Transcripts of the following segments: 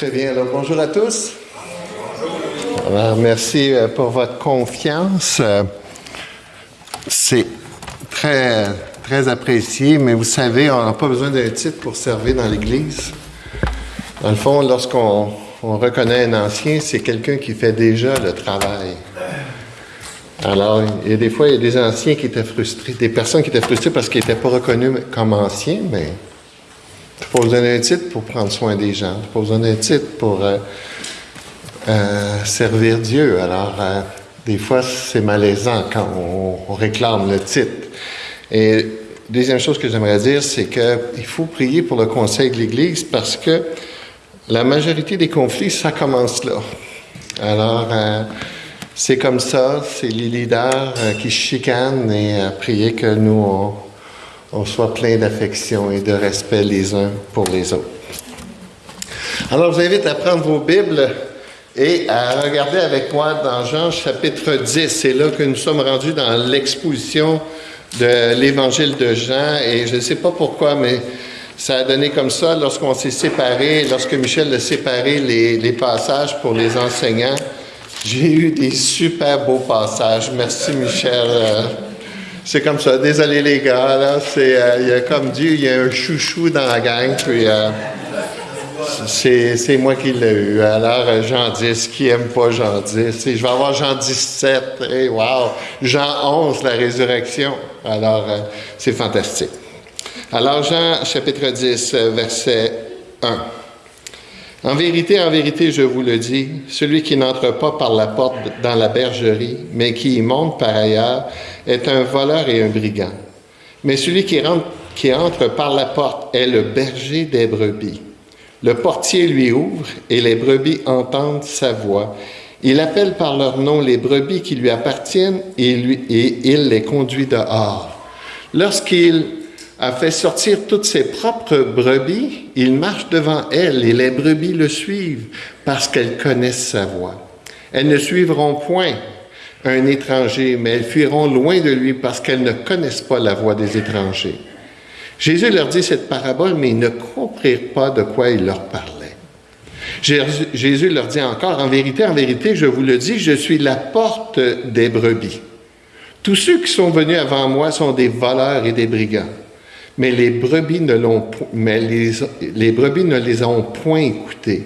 Très bien. Alors, bonjour à tous. Merci euh, pour votre confiance. Euh, C'est très, très apprécié, mais vous savez, on n'a pas besoin d'un titre pour servir dans l'Église. Dans le fond, lorsqu'on on reconnaît un ancien, c'est quelqu'un qui fait déjà le travail. Alors, il y a des fois, il y a des anciens qui étaient frustrés, des personnes qui étaient frustrées parce qu'ils n'étaient pas reconnus comme anciens, mais tu pas besoin d'un titre pour prendre soin des gens. Tu pas besoin d'un titre pour euh, euh, servir Dieu. Alors, euh, des fois, c'est malaisant quand on, on, réclame le titre. Et deuxième chose que j'aimerais dire, c'est qu'il faut prier pour le conseil de l'Église parce que la majorité des conflits, ça commence là. Alors, c'est comme ça, c'est les leaders qui chicanent et prier que nous, on, on soit plein d'affection et de respect les uns pour les autres. Alors, je vous invite à prendre vos Bibles et à regarder avec moi dans Jean chapitre 10. C'est là que nous sommes rendus dans l'exposition de l'évangile de Jean et je ne sais pas pourquoi, mais ça a donné comme ça lorsqu'on s'est séparés, lorsque Michel a séparé les, les passages pour les enseignants. J'ai eu des super beaux passages. Merci Michel. C'est comme ça. Désolé les gars, là, c'est, euh, comme Dieu, il y a un chouchou dans la gang, puis euh, c'est, moi qui l'ai eu. Alors, euh, Jean 10, qui aime pas Jean 10? je vais avoir Jean 17, hey, wow! Jean 11, la résurrection. Alors, euh, c'est fantastique. Alors, Jean chapitre 10, verset 1. En vérité, en vérité, je vous le dis, celui qui n'entre pas par la porte dans la bergerie, mais qui y monte par ailleurs, est un voleur et un brigand. Mais celui qui, rentre, entre par la porte est le berger des brebis. Le portier lui ouvre et les brebis entendent sa voix. Il appelle par leur nom les brebis qui lui appartiennent et, et il les conduit dehors. Lorsqu'il a fait sortir toutes ses propres brebis, il marche devant elles et les brebis le suivent parce qu'elles connaissent sa voix. Elles ne suivront point un étranger, mais elles fuiront loin de lui parce qu'elles ne connaissent pas la voix des étrangers. Jésus leur dit cette parabole, mais ils ne comprirent pas de quoi il leur parlait. Jésus leur dit encore, en vérité, en vérité, je vous le dis, je suis la porte des brebis. Tous ceux qui sont venus avant moi sont des voleurs et des brigands mais les brebis ne les, les brebis ne les ont point écoutés.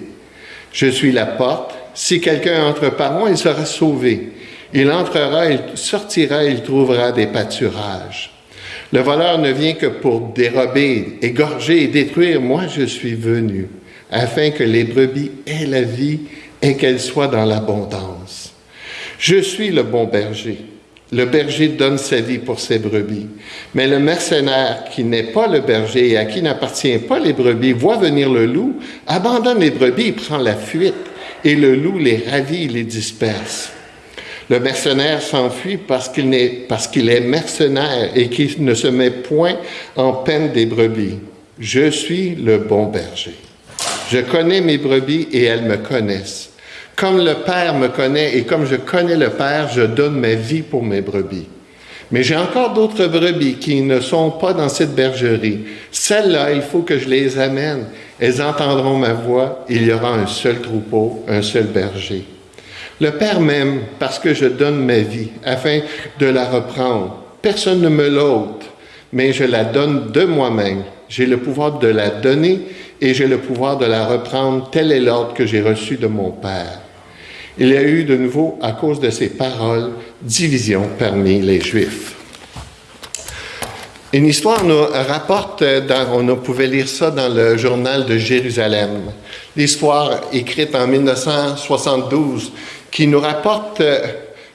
Je suis la porte. Si quelqu'un entre par moi, il sera sauvé. Il entrera, il sortira, il trouvera des pâturages. Le voleur ne vient que pour dérober, égorger et détruire. Moi, je suis venu afin que les brebis aient la vie et qu'elles soient dans l'abondance. Je suis le bon berger. Le berger donne sa vie pour ses brebis. Mais le mercenaire qui n'est pas le berger et à qui n'appartient pas les brebis voit venir le loup, abandonne les brebis prend la fuite. Et le loup les ravit, les disperse. Le mercenaire s'enfuit parce qu'il est, est mercenaire et qu'il ne se met point en peine des brebis. Je suis le bon berger. Je connais mes brebis et elles me connaissent. Comme le Père me connaît et comme je connais le Père, je donne ma vie pour mes brebis. Mais j'ai encore d'autres brebis qui ne sont pas dans cette bergerie. Celles-là, il faut que je les amène. Elles entendront ma voix. Il y aura un seul troupeau, un seul berger. Le Père m'aime parce que je donne ma vie afin de la reprendre. Personne ne me l'ôte, mais je la donne de moi-même. J'ai le pouvoir de la donner et j'ai le pouvoir de la reprendre. Tel est l'ordre que j'ai reçu de mon Père. Il y a eu de nouveau, à cause de ces paroles, division parmi les Juifs. Une histoire nous rapporte, on pouvait lire ça dans le journal de Jérusalem, l'histoire écrite en 1972, qui nous rapporte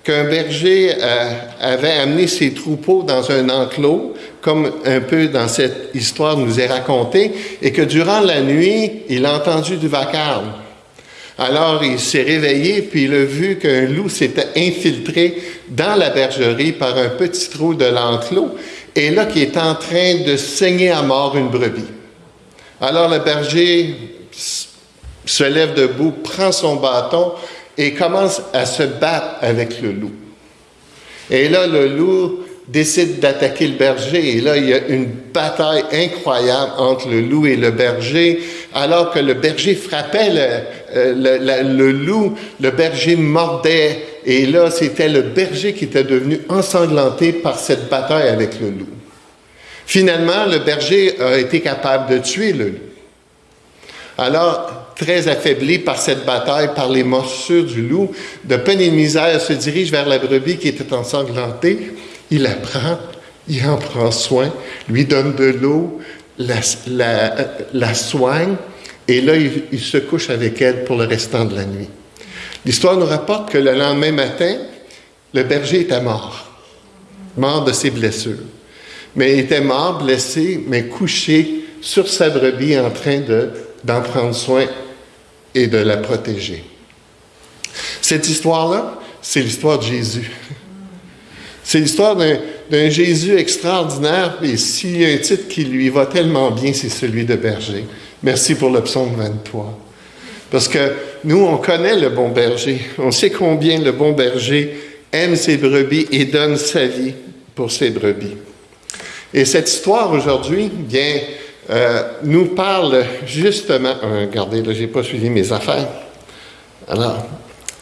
qu'un berger euh, avait amené ses troupeaux dans un enclos, comme un peu dans cette histoire nous est racontée, et que durant la nuit, il a entendu du vacarme. Alors il s'est réveillé, puis il a vu qu'un loup s'était infiltré dans la bergerie par un petit trou de l'enclos, et là qui est en train de saigner à mort une brebis. Alors le berger se lève debout, prend son bâton et commence à se battre avec le loup. Et là, le loup décide d'attaquer le berger. Et là, il y a une bataille incroyable entre le loup et le berger. Alors que le berger frappait le, euh, le, loup, le berger mordait. Et là, c'était le berger qui était devenu ensanglanté par cette bataille avec le loup. Finalement, le berger a été capable de tuer le loup. Alors, très affaibli par cette bataille, par les morsures du loup, de peine et de misère, se dirige vers la brebis qui était ensanglantée. Il la prend, il en prend soin, lui donne de l'eau, la, soigne, et là, il, se couche avec elle pour le restant de la nuit. L'histoire nous rapporte que le lendemain matin, le berger était mort, mort de ses blessures. Mais il était mort, blessé, mais couché sur sa brebis en train d'en prendre soin et de la protéger. Cette histoire-là, c'est l'histoire de Jésus. C'est l'histoire d'un Jésus extraordinaire, et s'il y a un titre qui lui va tellement bien, c'est celui de berger. Merci pour le psaume 23. Parce que nous, on connaît le bon berger. On sait combien le bon berger aime ses brebis et donne sa vie pour ses brebis. Et cette histoire aujourd'hui, bien, euh, nous parle justement. Euh, regardez, là, j'ai pas suivi mes affaires. Alors,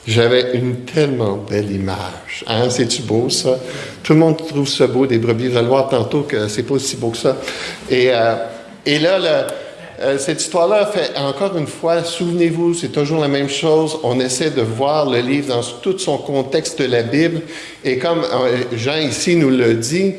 j'avais une tellement belle image. Hein? C'est-tu beau, ça? Tout le monde trouve ça beau, des brebis. Voir tantôt que c'est pas aussi beau que ça. Et, euh, et là, cette histoire-là fait encore une fois, souvenez-vous, c'est toujours la même chose. On essaie de voir le livre dans tout son contexte de la Bible. Et comme Jean ici nous le dit,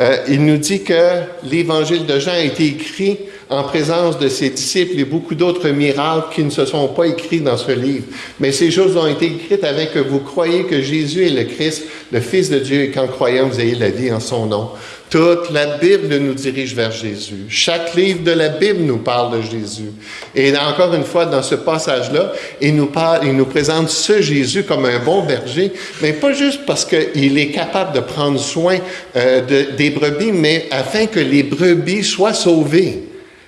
euh, il nous dit que l'évangile de Jean a été écrit en présence de ses disciples et beaucoup d'autres miracles qui ne se sont pas écrits dans ce livre. Mais ces choses ont été écrites avec que vous croyez que Jésus est le Christ, le Fils de Dieu, et qu'en croyant, vous ayez la vie en son nom. Toute la Bible nous dirige vers Jésus. Chaque livre de la Bible nous parle de Jésus. Et encore une fois, dans ce passage-là, il nous parle, il nous présente ce Jésus comme un bon berger, mais pas juste parce qu'il est capable de prendre soin euh, des brebis, mais afin que les brebis soient sauvées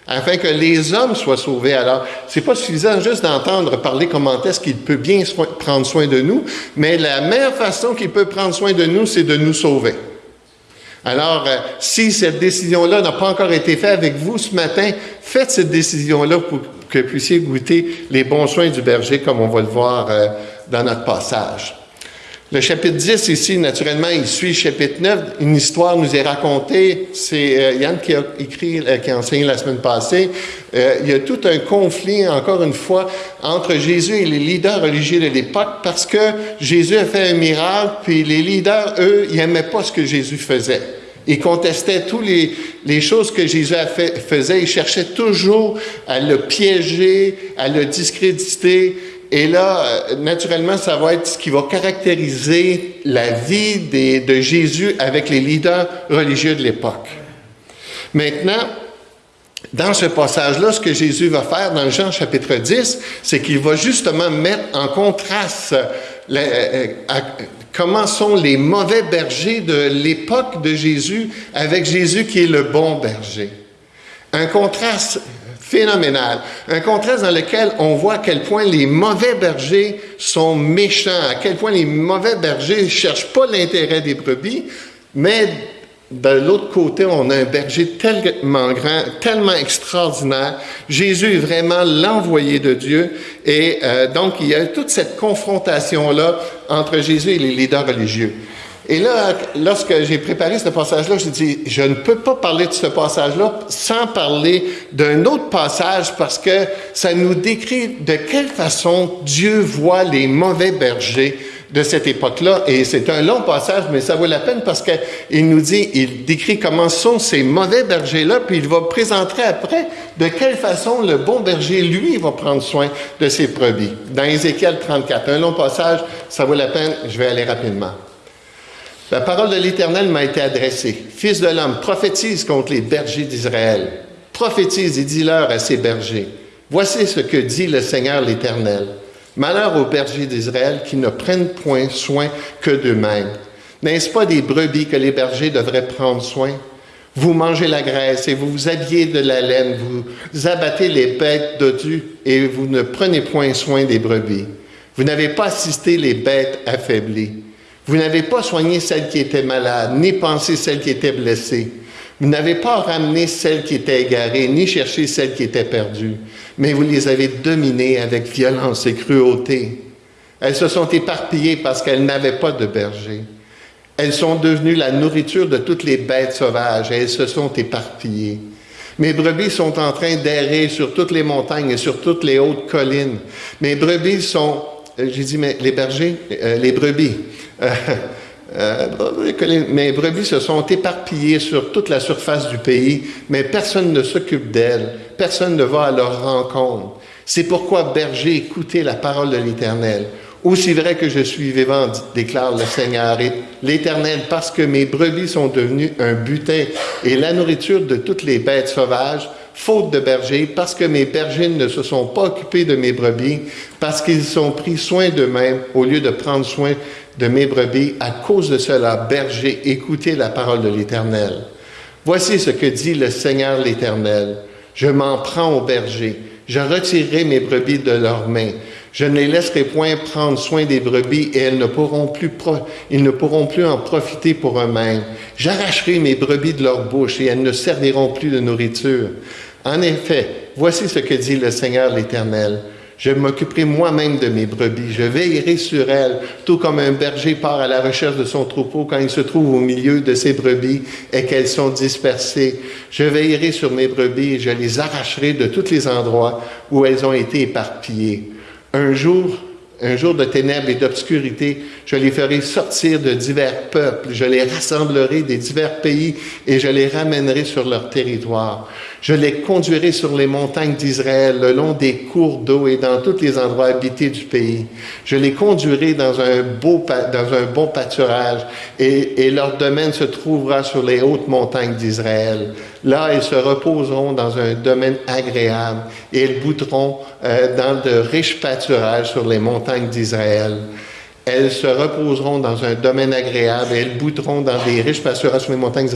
afin que les hommes soient sauvés. Alors, c'est pas suffisant juste d'entendre parler comment est-ce qu'il peut bien prendre soin de nous, mais la meilleure façon qu'il peut prendre soin de nous, c'est de nous sauver. Alors, euh, si cette décision-là n'a pas encore été faite avec vous ce matin, faites cette décision-là pour que vous puissiez goûter les bons soins du berger, comme on va le voir euh, dans notre passage. Le chapitre 10 ici, naturellement, il suit le chapitre 9. Une histoire nous est racontée. C'est euh, Yann qui a écrit, qui a enseigné la semaine passée. il y a tout un conflit, encore une fois, entre Jésus et les leaders religieux de l'époque parce que Jésus a fait un miracle, puis les leaders, eux, ils n'aimaient pas ce que Jésus faisait. Ils contestaient toutes les, choses que Jésus faisait. Ils cherchaient toujours à le piéger, à le discréditer. Et là, naturellement, ça va être ce qui va caractériser la vie de Jésus avec les leaders religieux de l'époque. Maintenant, dans ce passage-là, ce que Jésus va faire dans Jean chapitre 10, c'est qu'il va justement mettre en contraste euh, comment sont les mauvais bergers de l'époque de Jésus avec Jésus qui est le bon berger. Un contraste phénoménal, un contraste dans lequel on voit à quel point les mauvais bergers sont méchants, à quel point les mauvais bergers ne cherchent pas l'intérêt des brebis, mais de l'autre côté, on a un berger tellement grand, tellement extraordinaire. Jésus est vraiment l'envoyé de Dieu. Et euh, donc, il y a toute cette confrontation-là entre Jésus et les leaders religieux. Et là, lorsque j'ai préparé ce passage-là, j'ai dit, je ne peux pas parler de ce passage-là sans parler d'un autre passage parce que ça nous décrit de quelle façon Dieu voit les mauvais bergers de cette époque-là. Et c'est un long passage, mais ça vaut la peine parce qu'il nous dit, il décrit comment sont ces mauvais bergers-là, puis il va présenter après de quelle façon le bon berger, lui, va prendre soin de ses brebis. Dans Ézéchiel 34, un long passage, ça vaut la peine, je vais aller rapidement. La parole de l'Éternel m'a été adressée. Fils de l'homme, prophétise contre les bergers d'Israël. Prophétise et dis-leur à ces bergers. Voici ce que dit le Seigneur l'Éternel. Malheur aux bergers d'Israël qui ne prennent point soin que d'eux-mêmes. N'est-ce pas des brebis que les bergers devraient prendre soin? Vous mangez la graisse et vous vous habillez de la laine, vous abattez les bêtes dodues et vous ne prenez point soin des brebis. Vous n'avez pas assisté les bêtes affaiblies. Vous n'avez pas soigné celle qui était malade, ni pensé celle qui était blessée. Vous n'avez pas ramené celle qui était égarée, ni cherché celle qui était perdue, mais vous les avez dominées avec violence et cruauté. Elles se sont éparpillées parce qu'elles n'avaient pas de berger. Elles sont devenues la nourriture de toutes les bêtes sauvages et elles se sont éparpillées. Mes brebis sont en train d'errer sur toutes les montagnes et sur toutes les hautes collines. Mes brebis sont, j'ai dit, mais les bergers, euh, les brebis. Euh, mes brebis se sont éparpillées sur toute la surface du pays, mais personne ne s'occupe d'elles, personne ne va à leur rencontre. C'est pourquoi, berger, écoutez la parole de l'Éternel. Aussi vrai que je suis vivant, déclare le Seigneur, l'Éternel, parce que mes brebis sont devenues un butin et la nourriture de toutes les bêtes sauvages, faute de berger, parce que mes bergers ne se sont pas occupés de mes brebis, parce qu'ils ont pris soin d'eux-mêmes au lieu de prendre soin de mes brebis. À cause de cela, berger, écoutez la parole de l'Éternel. Voici ce que dit le Seigneur l'Éternel. Je m'en prends aux bergers. Je retirerai mes brebis de leurs mains. Je ne les laisserai point prendre soin des brebis et elles ne pourront plus ils ne pourront plus en profiter pour eux-mêmes. J'arracherai mes brebis de leur bouche et elles ne serviront plus de nourriture. En effet, voici ce que dit le Seigneur l'Éternel. Je m'occuperai moi-même de mes brebis. Je veillerai sur elles, tout comme un berger part à la recherche de son troupeau quand il se trouve au milieu de ses brebis et qu'elles sont dispersées. Je veillerai sur mes brebis et je les arracherai de tous les endroits où elles ont été éparpillées. Un jour, un jour de ténèbres et d'obscurité, je les ferai sortir de divers peuples, je les rassemblerai des divers pays et je les ramènerai sur leur territoire. Je les conduirai sur les montagnes d'Israël, le long des cours d'eau et dans tous les endroits habités du pays. Je les conduirai dans un, beau, dans un bon pâturage et, leur domaine se trouvera sur les hautes montagnes d'Israël. Là, ils se reposeront dans un domaine agréable et ils bouteront euh, dans de riches pâturages sur les montagnes d'Israël. Elles se reposeront dans un domaine agréable et elles bouteront dans des riches pâturages sur les montagnes.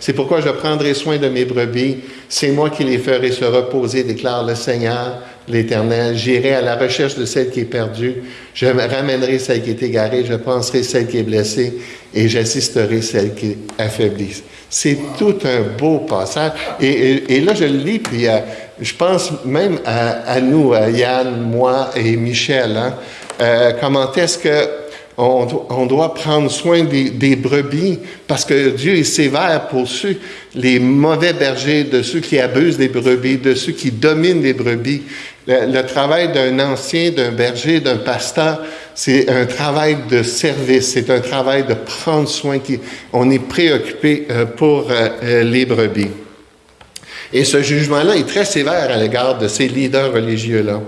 C'est pourquoi je prendrai soin de mes brebis. C'est moi qui les ferai se reposer, déclare le Seigneur, l'Éternel. J'irai à la recherche de celle qui est perdue. Je ramènerai celle qui est égarée. Je penserai celle qui est blessée et j'assisterai celle qui est affaiblie. C'est tout un beau passage. Et, là, je le lis, puis euh, je pense même à, nous, à Yann, moi et Michel. Hein, euh, comment est-ce que on, doit prendre soin des, brebis parce que Dieu est sévère pour ceux, les mauvais bergers, de ceux qui abusent des brebis, de ceux qui dominent les brebis. Le, travail d'un ancien, d'un berger, d'un pasteur, c'est un travail de service, c'est un travail de prendre soin. Qui, on est préoccupé euh, pour euh, les brebis. Et ce jugement-là est très sévère à l'égard de ces leaders religieux-là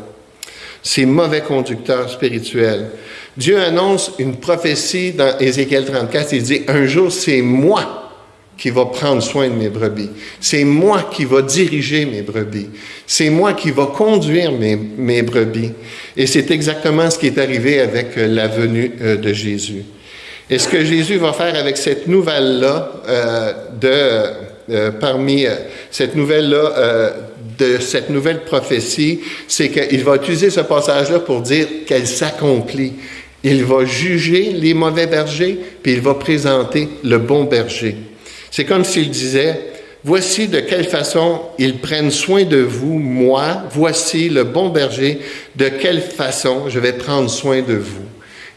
ces mauvais conducteurs spirituels. Dieu annonce une prophétie dans Ézéchiel 34, il dit, un jour c'est moi qui va prendre soin de mes brebis. C'est moi qui va diriger mes brebis. C'est moi qui va conduire mes, brebis. Et c'est exactement ce qui est arrivé avec euh, la venue euh, de Jésus. Et ce que Jésus va faire avec cette nouvelle-là, euh, de, parmi cette nouvelle-là de cette nouvelle prophétie, c'est qu'il va utiliser ce passage-là pour dire qu'elle s'accomplit. Il va juger les mauvais bergers, puis il va présenter le bon berger. C'est comme s'il disait, voici de quelle façon ils prennent soin de vous, moi, voici le bon berger, de quelle façon je vais prendre soin de vous.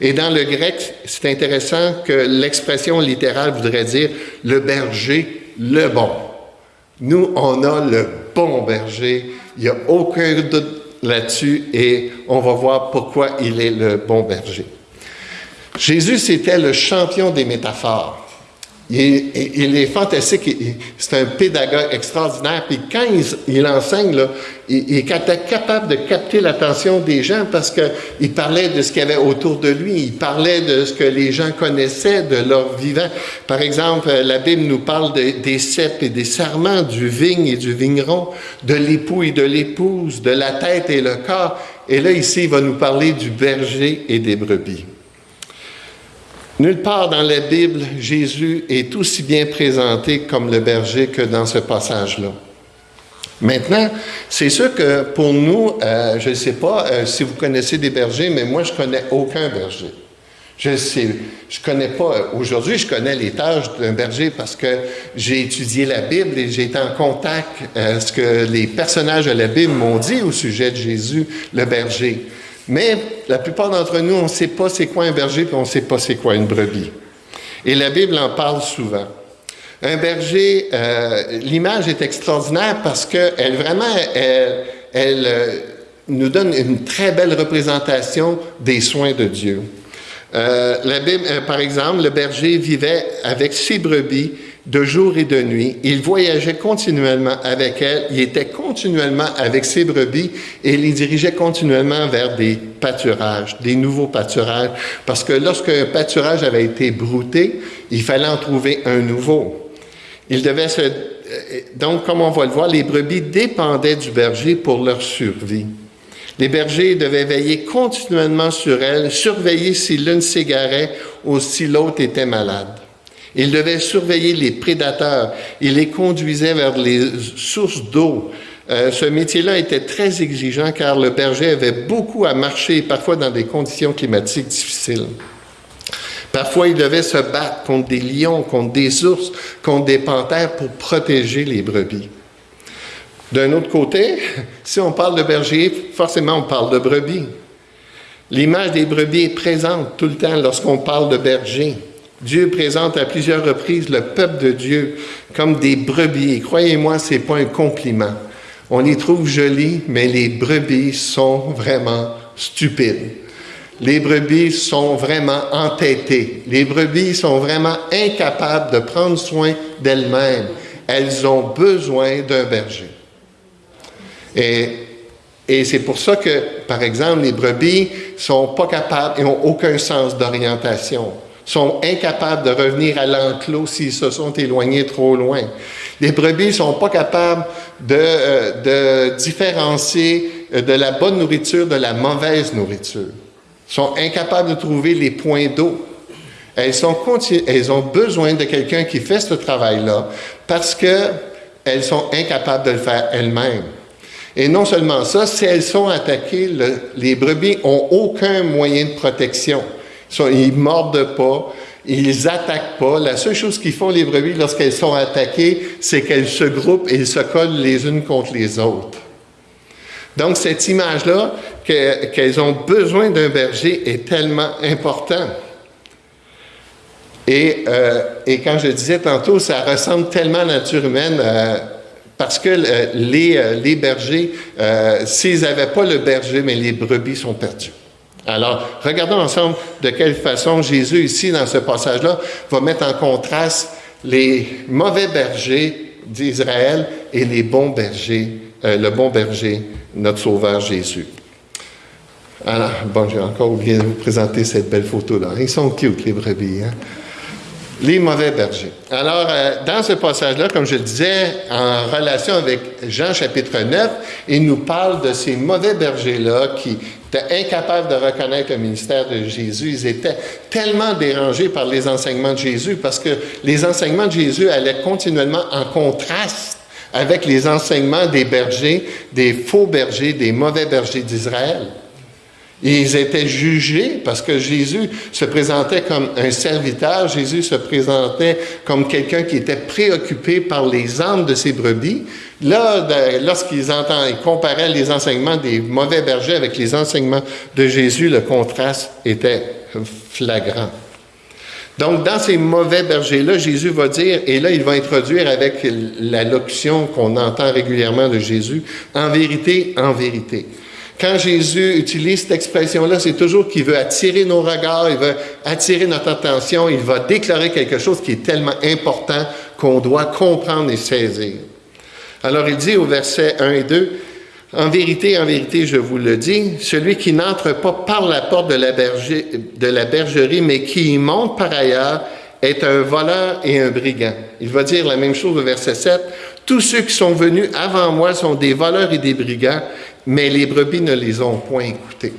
Et dans le grec, c'est intéressant que l'expression littérale voudrait dire le berger, le bon. Nous, on a le bon berger. Il n'y a aucun doute là-dessus et on va voir pourquoi il est le bon berger. Jésus, c'était le champion des métaphores. Il est, fantastique, c'est un pédagogue extraordinaire. Puis quand il, enseigne, là, il, est capable de capter l'attention des gens parce qu'il parlait de ce qu'il y avait autour de lui, il parlait de ce que les gens connaissaient de leur vivant. Par exemple, la Bible nous parle des cèpes et des serments, du vigne et du vigneron, de l'époux et de l'épouse, de la tête et le corps. Et là, ici, il va nous parler du berger et des brebis. Nulle part dans la Bible, Jésus est aussi bien présenté comme le berger que dans ce passage-là. Maintenant, c'est sûr que pour nous, euh, je ne sais pas euh, si vous connaissez des bergers, mais moi, je connais aucun berger. Je sais, je connais pas, aujourd'hui, je connais les tâches d'un berger parce que j'ai étudié la Bible et j'ai été en contact avec ce que les personnages de la Bible m'ont dit au sujet de Jésus, le berger. Mais la plupart d'entre nous, on ne sait pas c'est quoi un berger, et on ne sait pas c'est quoi une brebis. Et la Bible en parle souvent. Un berger, euh, l'image est extraordinaire parce qu'elle vraiment, elle, elle euh, nous donne une très belle représentation des soins de Dieu. Euh, euh, par exemple, le berger vivait avec ses brebis de jour et de nuit. Il voyageait continuellement avec elles. Il était continuellement avec ses brebis et il les dirigeait continuellement vers des pâturages, des nouveaux pâturages. Parce que lorsqu'un pâturage avait été brouté, il fallait en trouver un nouveau. Il devait se, euh, donc, comme on va le voir, les brebis dépendaient du berger pour leur survie. Les bergers devaient veiller continuellement sur elles, surveiller si l'une s'égarait ou si l'autre était malade. Ils devaient surveiller les prédateurs. Ils les conduisaient vers les sources d'eau. Euh, ce métier-là était très exigeant car le berger avait beaucoup à marcher, parfois dans des conditions climatiques difficiles. Parfois, il devait se battre contre des lions, contre des ours, contre des panthères pour protéger les brebis. D'un autre côté, si on parle de berger, forcément on parle de brebis. L'image des brebis est présente tout le temps lorsqu'on parle de berger. Dieu présente à plusieurs reprises le peuple de Dieu comme des brebis. croyez-moi, ce n'est pas un compliment. On les trouve jolies, mais les brebis sont vraiment stupides. Les brebis sont vraiment entêtées. Les brebis sont vraiment incapables de prendre soin d'elles-mêmes. Elles ont besoin d'un berger. Et, c'est pour ça que, par exemple, les brebis sont pas capables et n'ont aucun sens d'orientation, sont incapables de revenir à l'enclos s'ils se sont éloignés trop loin. Les brebis sont pas capables de, euh, différencier euh, de la bonne nourriture de la mauvaise nourriture. sont incapables de trouver les points d'eau. Elles, elles ont besoin de quelqu'un qui fait ce travail-là parce qu'elles sont incapables de le faire elles-mêmes. Et non seulement ça, si elles sont attaquées, les brebis ont aucun moyen de protection. Ils, ne mordent pas, ils attaquent pas. La seule chose qu'ils font, les brebis, lorsqu'elles sont attaquées, c'est qu'elles se groupent et se collent les unes contre les autres. Donc, cette image-là, qu'elles ont besoin d'un berger, est tellement importante. Et, euh, et, quand je disais tantôt, ça ressemble tellement à la nature humaine. Euh, parce que euh, les, euh, les, bergers, euh, s'ils n'avaient pas le berger, mais les brebis sont perdues. Alors, regardons ensemble de quelle façon Jésus, ici, dans ce passage-là, va mettre en contraste les mauvais bergers d'Israël et les bons bergers, le bon berger, notre Sauveur Jésus. Alors, bon, j'ai encore oublié de vous présenter cette belle photo-là. Ils sont cute, les brebis. Hein? Les mauvais bergers. Alors, euh, dans ce passage-là, comme je le disais, en relation avec Jean chapitre 9, il nous parle de ces mauvais bergers-là qui étaient incapables de reconnaître le ministère de Jésus. Ils étaient tellement dérangés par les enseignements de Jésus parce que les enseignements de Jésus allaient continuellement en contraste avec les enseignements des bergers, des faux bergers, des mauvais bergers d'Israël. Ils étaient jugés parce que Jésus se présentait comme un serviteur, Jésus se présentait comme quelqu'un qui était préoccupé par les âmes de ses brebis. Là, lorsqu'ils entendent, ils comparaient les enseignements des mauvais bergers avec les enseignements de Jésus, le contraste était flagrant. Donc, dans ces mauvais bergers-là, Jésus va dire, et là, il va introduire avec la locution qu'on entend régulièrement de Jésus, en vérité, en vérité. Quand Jésus utilise cette expression-là, c'est toujours qu'il veut attirer nos regards, il veut attirer notre attention, il va déclarer quelque chose qui est tellement important qu'on doit comprendre et saisir. Alors il dit au verset 1 et 2, En vérité, en vérité, je vous le dis, celui qui n'entre pas par la porte de la, de la bergerie, mais qui y monte par ailleurs, est un voleur et un brigand. Il va dire la même chose au verset 7. Tous ceux qui sont venus avant moi sont des voleurs et des brigands, mais les brebis ne les ont point écoutés.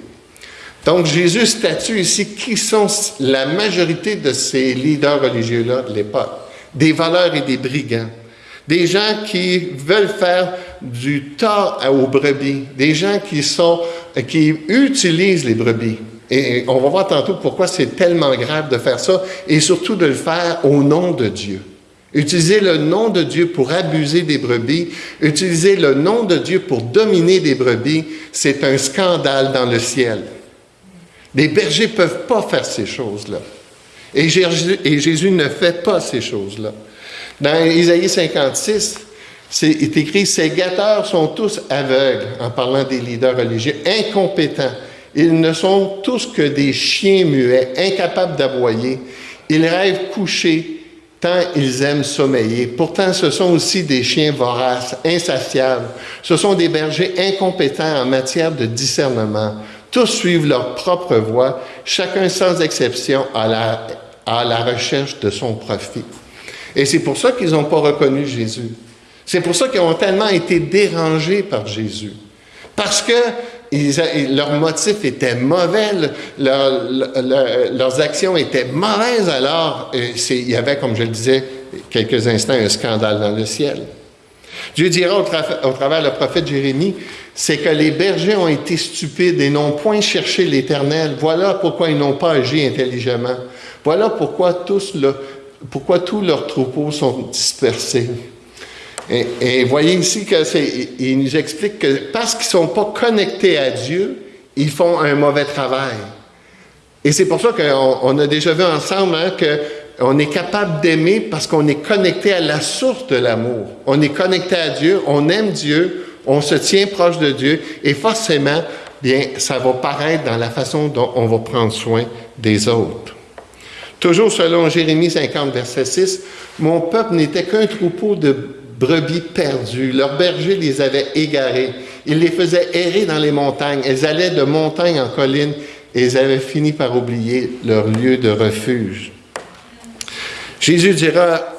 Donc Jésus statue ici qui sont la majorité de ces leaders religieux-là de l'époque. Des voleurs et des brigands. Des gens qui veulent faire du tort aux brebis. Des gens qui, sont, qui utilisent les brebis. Et on va voir tantôt pourquoi c'est tellement grave de faire ça, et surtout de le faire au nom de Dieu. Utiliser le nom de Dieu pour abuser des brebis, utiliser le nom de Dieu pour dominer des brebis, c'est un scandale dans le ciel. Les bergers ne peuvent pas faire ces choses-là. Et Jésus, ne fait pas ces choses-là. Dans Isaïe 56, c'est écrit, ces gâteurs sont tous aveugles, en parlant des leaders religieux, incompétents. Ils ne sont tous que des chiens muets, incapables d'aboyer. Ils rêvent couchés, ils aiment sommeiller. Pourtant, ce sont aussi des chiens voraces, insatiables. Ce sont des bergers incompétents en matière de discernement. Tous suivent leur propre voie, chacun sans exception à la, à la recherche de son profit. Et c'est pour ça qu'ils n'ont pas reconnu Jésus. C'est pour ça qu'ils ont tellement été dérangés par Jésus. Parce que leurs motifs étaient mauvais, leurs actions étaient mauvaises, alors euh, il y avait, comme je le disais quelques instants, un scandale dans le ciel. Dieu dira au, travers le prophète Jérémie, c'est que les bergers ont été stupides et n'ont point cherché l'Éternel. Voilà pourquoi ils n'ont pas agi intelligemment. Voilà pourquoi tous, pourquoi tous leurs troupeaux sont dispersés. Et, voyez ici qu'il nous explique que parce qu'ils ne sont pas connectés à Dieu, ils font un mauvais travail. Et c'est pour ça qu'on a déjà vu ensemble hein, qu'on est capable d'aimer parce qu'on est connecté à la source de l'amour. On est connecté à Dieu, on aime Dieu, on se tient proche de Dieu et forcément, bien, ça va paraître dans la façon dont on va prendre soin des autres. Toujours selon Jérémie 50, verset 6, Mon peuple n'était qu'un troupeau de brebis perdues. Leurs bergers les avaient égarés. Ils les faisaient errer dans les montagnes. Elles allaient de montagne en colline et ils avaient fini par oublier leur lieu de refuge. Jésus dira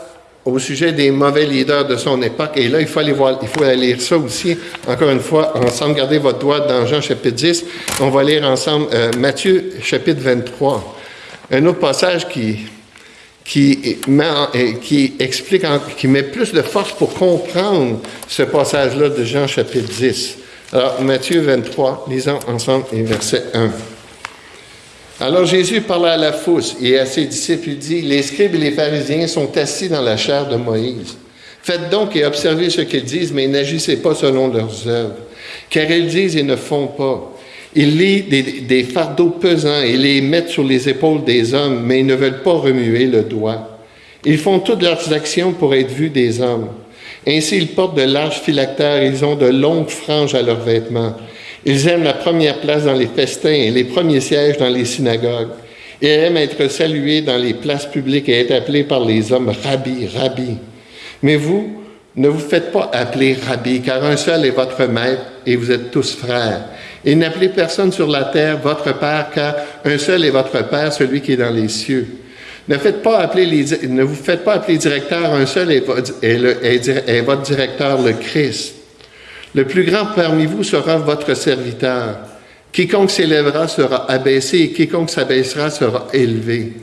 au sujet des mauvais leaders de son époque, et là, il faut aller voir, il faut aller lire ça aussi, encore une fois, ensemble, gardez votre doigt dans Jean chapitre 10, on va lire ensemble euh, Matthieu chapitre 23. Un autre passage qui, qui, qui explique, qui met plus de force pour comprendre ce passage-là de Jean chapitre 10. Alors, Matthieu 23, lisons ensemble et verset 1. Alors Jésus parla à la foule et à ses disciples, il dit, les scribes et les pharisiens sont assis dans la chair de Moïse. Faites donc et observez ce qu'ils disent, mais n'agissez pas selon leurs œuvres, car ils disent et ne font pas. Ils lient des, fardeaux pesants et les mettent sur les épaules des hommes, mais ils ne veulent pas remuer le doigt. Ils font toutes leurs actions pour être vus des hommes. Ainsi, ils portent de larges phylactères, ils ont de longues franges à leurs vêtements. Ils aiment la première place dans les festins et les premiers sièges dans les synagogues. Ils aiment être salués dans les places publiques et être appelés par les hommes Rabbi, Rabbi. Mais vous, ne vous faites pas appeler Rabbi, car un seul est votre maître et vous êtes tous frères. Et n'appelez personne sur la terre votre Père, car un seul est votre Père, celui qui est dans les cieux. Ne, faites pas vous faites pas appeler directeur, un seul est votre directeur, le Christ. Le plus grand parmi vous sera votre serviteur. Quiconque s'élèvera sera abaissé, et quiconque s'abaissera sera élevé.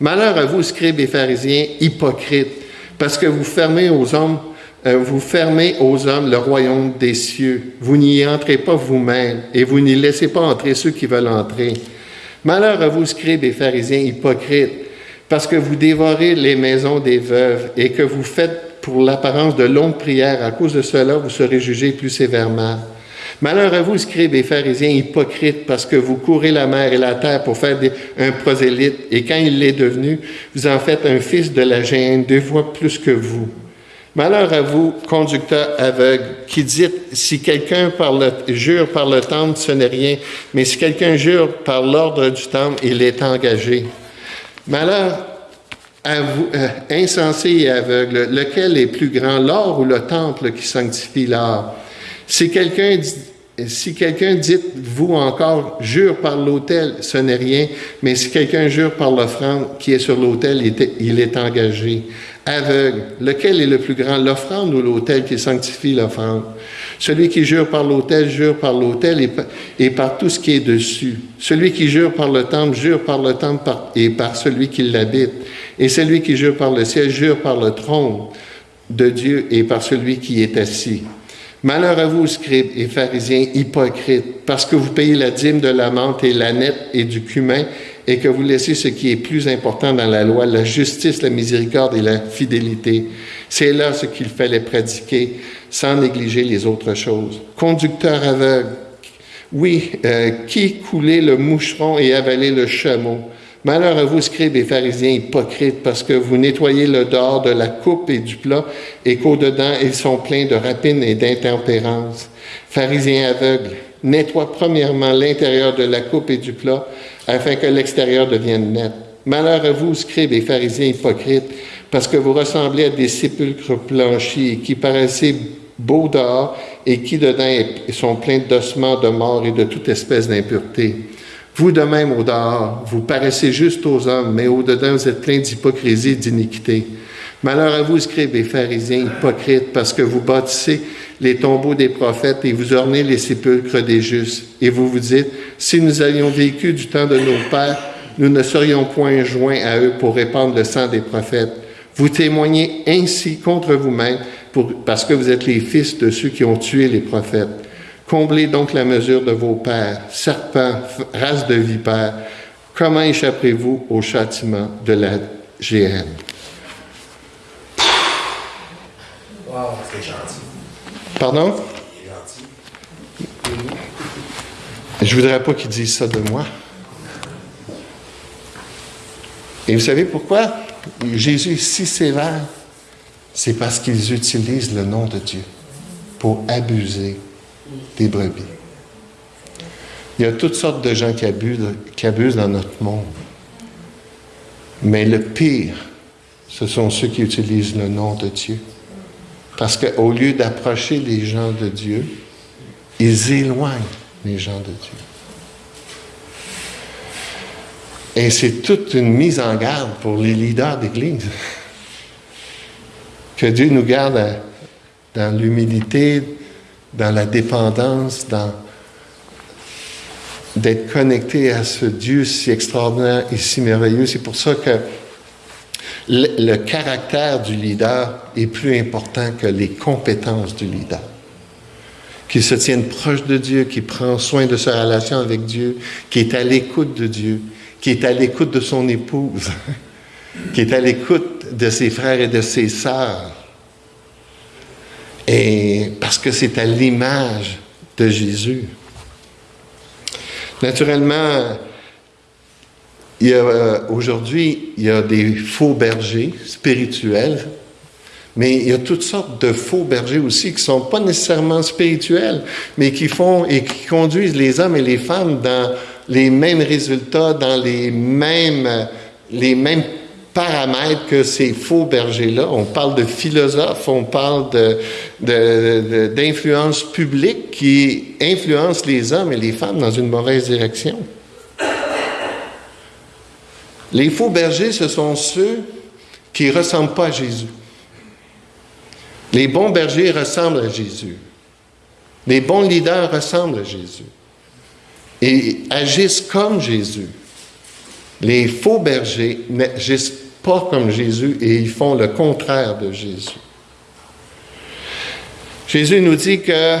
Malheur à vous, scribes et pharisiens, hypocrites, parce que vous fermez aux hommes euh, vous fermez aux hommes le royaume des cieux. Vous n'y entrez pas vous-même et vous n'y laissez pas entrer ceux qui veulent entrer. Malheur à vous, scribes et pharisiens hypocrites, parce que vous dévorez les maisons des veuves et que vous faites pour l'apparence de longues prières. À cause de cela, vous serez jugés plus sévèrement. Malheur à vous, scribes et pharisiens hypocrites, parce que vous courez la mer et la terre pour faire un prosélyte, et quand il l'est devenu, vous en faites un fils de la gêne, deux fois plus que vous. Malheur à vous, conducteurs aveugles, qui dites, si quelqu'un jure par le temple, ce n'est rien, mais si quelqu'un jure par l'ordre du temple, il est engagé. Malheur à vous, euh, insensés et aveugles, lequel est plus grand, l'or ou le temple qui sanctifie l'or? Si quelqu'un si quelqu'un dit, vous encore, jure par l'autel, ce n'est rien, mais si quelqu'un jure par l'offrande qui est sur l'autel, il est engagé aveugle. Lequel est le plus grand, l'offrande ou l'autel qui sanctifie l'offrande? Celui qui jure par l'autel, jure par l'autel et, par tout ce qui est dessus. Celui qui jure par le temple, jure par le temple et par celui qui l'habite. Et celui qui jure par le ciel, jure par le trône de Dieu et par celui qui est assis. Malheur à vous, scribes et pharisiens hypocrites, parce que vous payez la dîme de la menthe et la nette et du cumin, et que vous laissez ce qui est plus important dans la loi, la justice, la miséricorde et la fidélité. C'est là ce qu'il fallait pratiquer, sans négliger les autres choses. Conducteur aveugle, oui, euh, qui coulait le moucheron et avalait le chameau? Malheur à vous, scribes et pharisiens hypocrites, parce que vous nettoyez le dehors de la coupe et du plat, et qu'au-dedans, ils sont pleins de rapines et d'intempérance. Pharisiens aveugles, nettoie premièrement l'intérieur de la coupe et du plat, afin que l'extérieur devienne net. Malheur à vous, scribes et pharisiens hypocrites, parce que vous ressemblez à des sépulcres blanchis qui paraissaient beaux dehors et qui dedans sont pleins d'ossements de mort et de toute espèce d'impureté. Vous de même au dehors, vous paraissez juste aux hommes, mais au dedans vous êtes plein d'hypocrisie et d'iniquité. Malheur à vous, scribes et pharisiens hypocrites, parce que vous bâtissez les tombeaux des prophètes et vous ornez les sépulcres des justes. Et vous vous dites, si nous avions vécu du temps de nos pères, nous ne serions point joints à eux pour répandre le sang des prophètes. Vous témoignez ainsi contre vous-même parce que vous êtes les fils de ceux qui ont tué les prophètes. Comblez donc la mesure de vos pères, serpents, race de vipères. Comment échapperez-vous au châtiment de la GN? Wow, c'est gentil. Pardon? Je voudrais pas qu'ils disent ça de moi. Et vous savez pourquoi? Jésus est si sévère? C'est parce qu'ils utilisent le nom de Dieu pour abuser des brebis. Il y a toutes sortes de gens qui abusent, qui abusent dans notre monde. Mais le pire, ce sont ceux qui utilisent le nom de Dieu. Parce qu'au lieu d'approcher les gens de Dieu, ils éloignent les gens de Dieu. Et c'est toute une mise en garde pour les leaders d'Église. Que Dieu nous garde dans l'humilité, dans la dépendance, dans d'être connecté à ce Dieu si extraordinaire et si merveilleux. C'est pour ça que le, caractère du leader est plus important que les compétences du leader. Qu'il se tienne proche de Dieu, qui prend soin de sa relation avec Dieu, qui est à l'écoute de Dieu, qui est à l'écoute de son épouse, qui est à l'écoute de ses frères et de ses sœurs, et parce que c'est à l'image de Jésus. Naturellement, euh, aujourd'hui, il y a des faux bergers spirituels, mais il y a toutes sortes de faux bergers aussi qui sont pas nécessairement spirituels, mais qui font et qui conduisent les hommes et les femmes dans les mêmes résultats, dans les mêmes, les mêmes paramètres que ces faux bergers-là. On parle de philosophes, on parle d'influence de, publique qui influence les hommes et les femmes dans une mauvaise direction. Les faux bergers, ce sont ceux qui ne ressemblent pas à Jésus. Les bons bergers ressemblent à Jésus. Les bons leaders ressemblent à Jésus et agissent comme Jésus. Les faux bergers n'agissent pas comme Jésus et ils font le contraire de Jésus. Jésus nous dit que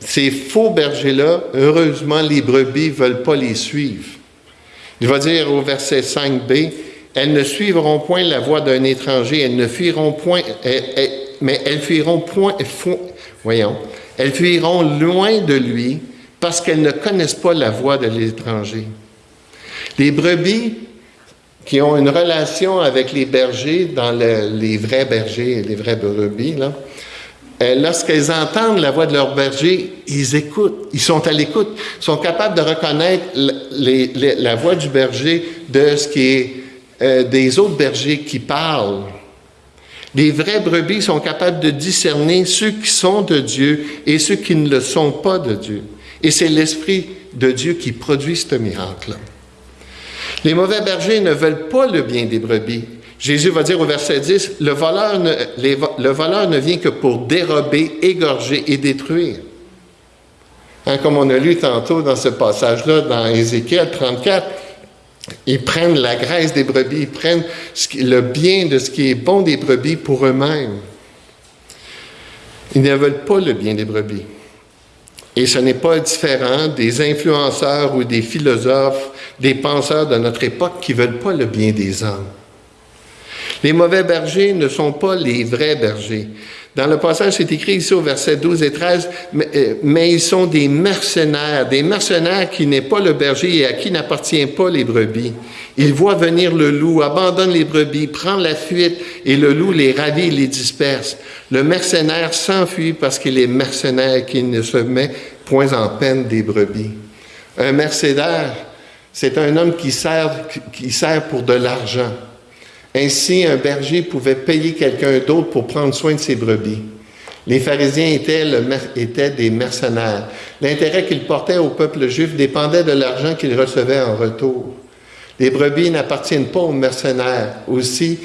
ces faux bergers-là, heureusement, les brebis ne veulent pas les suivre. Il va dire au verset 5b, elles ne suivront point la voie d'un étranger, elles ne fuiront point, mais elles fuiront point, voyons, elles fuiront loin de lui parce qu'elles ne connaissent pas la voie de l'étranger. Les brebis qui ont une relation avec les bergers, dans les vrais bergers les vrais brebis, là, euh, lorsqu'elles entendent la voix de leur berger, ils écoutent, ils sont à l'écoute, ils sont capables de reconnaître la voix du berger de ce qui est euh, des autres bergers qui parlent. Les vrais brebis sont capables de discerner ceux qui sont de Dieu et ceux qui ne le sont pas de Dieu. Et c'est l'Esprit de Dieu qui produit ce miracle-là. Les mauvais bergers ne veulent pas le bien des brebis. Jésus va dire au verset 10, le voleur ne, le voleur ne vient que pour dérober, égorger et détruire. Hein, comme on a lu tantôt dans ce passage-là, dans Ézéchiel 34, ils prennent la graisse des brebis, ils prennent le bien de ce qui est bon des brebis pour eux-mêmes. Ils ne veulent pas le bien des brebis. Et ce n'est pas différent des influenceurs ou des philosophes, des penseurs de notre époque qui ne veulent pas le bien des hommes. Les mauvais bergers ne sont pas les vrais bergers. Dans le passage, c'est écrit ici au verset 12 et 13, euh, mais, ils sont des mercenaires, des mercenaires qui n'est pas le berger et à qui n'appartient pas les brebis. Ils voient venir le loup, abandonnent les brebis, prend la fuite et le loup les ravit et les disperse. Le mercenaire s'enfuit parce qu'il est mercenaire, qu'il ne se met point en peine des brebis. Un mercenaire, c'est un homme qui sert, qui sert pour de l'argent. Ainsi, un berger pouvait payer quelqu'un d'autre pour prendre soin de ses brebis. Les pharisiens étaient, des mercenaires. L'intérêt qu'ils portaient au peuple juif dépendait de l'argent qu'ils recevaient en retour. Les brebis n'appartiennent pas aux mercenaires. Aussi,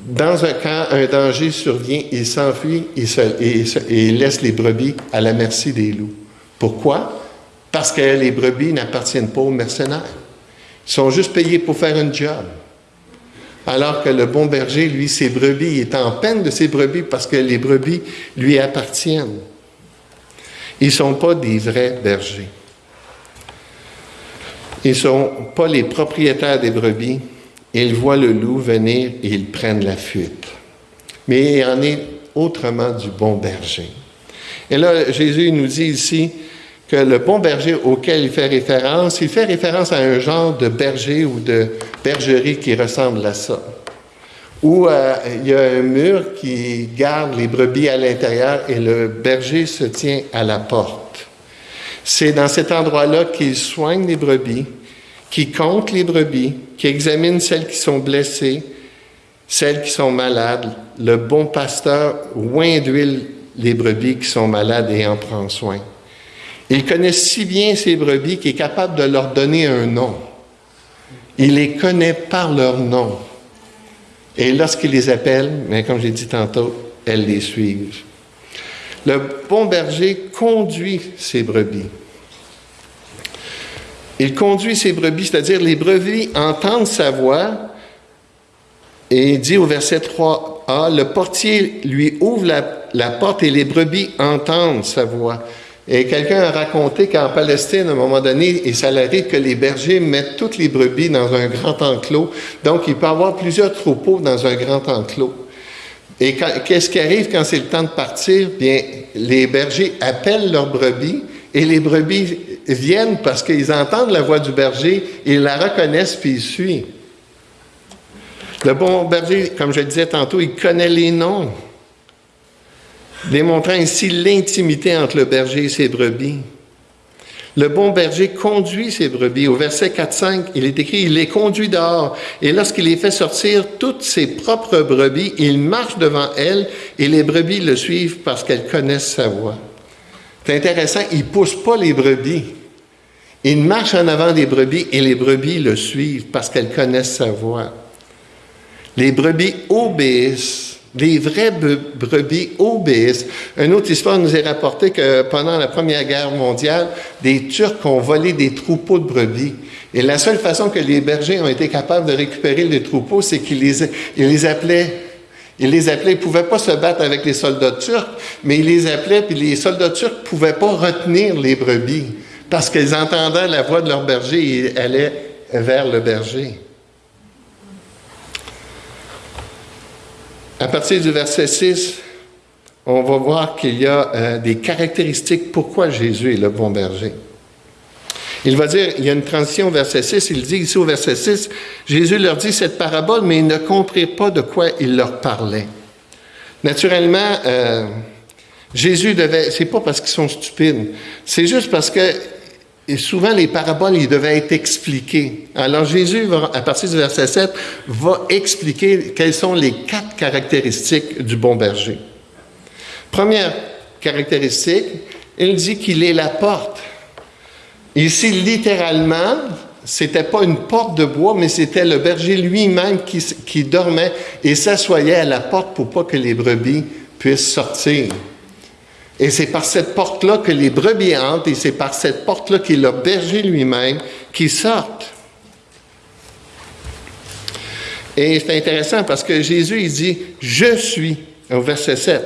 dans un cas, un danger survient, ils s'enfuient et, et laissent les brebis à la merci des loups. Pourquoi? Parce que les brebis n'appartiennent pas aux mercenaires. Ils sont juste payés pour faire un job alors que le bon berger, lui, ses brebis, est en peine de ses brebis parce que les brebis lui appartiennent. Ils ne sont pas des vrais bergers. Ils ne sont pas les propriétaires des brebis. Ils voient le loup venir et ils prennent la fuite. Mais il en est autrement du bon berger. Et là, Jésus nous dit ici, que le bon berger auquel il fait référence, il fait référence à un genre de berger ou de bergerie qui ressemble à ça, où euh, il y a un mur qui garde les brebis à l'intérieur et le berger se tient à la porte. C'est dans cet endroit-là qu'il soigne les brebis, qui compte les brebis, qui examine celles qui sont blessées, celles qui sont malades. Le bon pasteur oint d'huile les brebis qui sont malades et en prend soin. Il connaît si bien ses brebis qu'il est capable de leur donner un nom. Il les connaît par leur nom. Et lorsqu'il les appelle, mais comme j'ai dit tantôt, elles les suivent. Le bon berger conduit ses brebis. Il conduit ses brebis, c'est-à-dire les brebis entendent sa voix, et il dit au verset 3a, le portier lui ouvre la, la porte et les brebis entendent sa voix. Et quelqu'un a raconté qu'en Palestine, à un moment donné, il s'arrive que les bergers mettent toutes les brebis dans un grand enclos. Donc, il peut avoir plusieurs troupeaux dans un grand enclos. Et qu'est-ce qui arrive quand c'est le temps de partir? Bien, les bergers appellent leurs brebis et les brebis viennent parce qu'ils entendent la voix du berger, ils la reconnaissent puis ils suivent. Le bon berger, comme je disais tantôt, il connaît les noms démontrant ainsi l'intimité entre le berger et ses brebis. Le bon berger conduit ses brebis. Au verset 4-5, il est écrit, il les conduit dehors, et lorsqu'il les fait sortir toutes ses propres brebis, il marche devant elles, et les brebis le suivent parce qu'elles connaissent sa voix. C'est intéressant, il ne pousse pas les brebis. Il marche en avant des brebis, et les brebis le suivent parce qu'elles connaissent sa voix. Les brebis obéissent les vraies brebis obéissent. Une autre histoire nous est rapportée que pendant la Première Guerre mondiale, des Turcs ont volé des troupeaux de brebis. Et la seule façon que les bergers ont été capables de récupérer les troupeaux, c'est qu'ils les, ils les appelaient ils les appelaient, ils ne pouvaient pas se battre avec les soldats turcs, mais ils les appelaient, puis les soldats turcs ne pouvaient pas retenir les brebis, parce qu'ils entendaient la voix de leur berger et allaient vers le berger. À partir du verset 6, on va voir qu'il y a euh, des caractéristiques pourquoi Jésus est le bon berger. Il va dire, il y a une transition au verset 6, il dit ici au verset 6, Jésus leur dit cette parabole, mais ils ne comprirent pas de quoi il leur parlait. Naturellement, euh, Jésus devait, c'est pas parce qu'ils sont stupides, c'est juste parce que et souvent, les paraboles, ils devaient être expliquées. Alors Jésus, va, à partir du verset 7, va expliquer quelles sont les quatre caractéristiques du bon berger. Première caractéristique, il dit qu'il est la porte. Ici, littéralement, c'était pas une porte de bois, mais c'était le berger lui-même qui, qui dormait et s'assoyait à la porte pour pas que les brebis puissent sortir. Et c'est par cette porte-là que les brebis entrent et c'est par cette porte-là qu'il a berger lui-même qui sortent. Et c'est intéressant parce que Jésus, il dit, je suis, au verset 7,